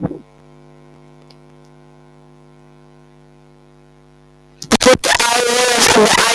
Put the iron the